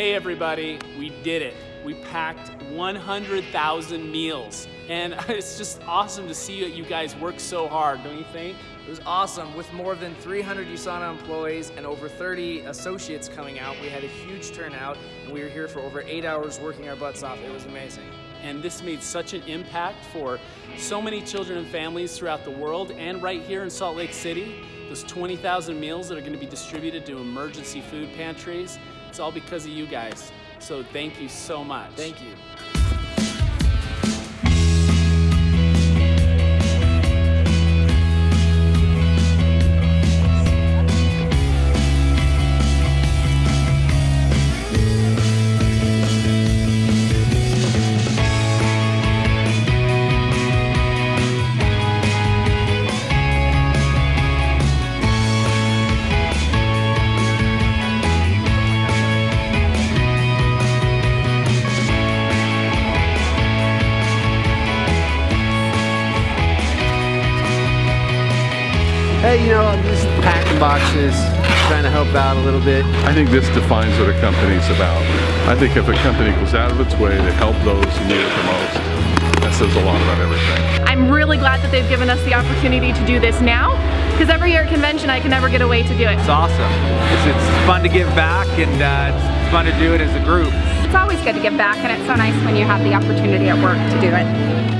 Hey everybody, we did it. We packed 100,000 meals. And it's just awesome to see that you guys work so hard, don't you think? It was awesome. With more than 300 USANA employees and over 30 associates coming out, we had a huge turnout and we were here for over eight hours working our butts off. It was amazing. And this made such an impact for so many children and families throughout the world and right here in Salt Lake City. Those 20,000 meals that are going to be distributed to emergency food pantries, it's all because of you guys. So thank you so much. Thank you. Hey, you know, I'm just packing boxes, trying to help out a little bit. I think this defines what a company's about. I think if a company goes out of its way to help those who need it the most, that says a lot about everything. I'm really glad that they've given us the opportunity to do this now, because every year at convention I can never get away to do it. It's awesome. It's, it's fun to give back and uh, it's fun to do it as a group. It's always good to give back and it's so nice when you have the opportunity at work to do it.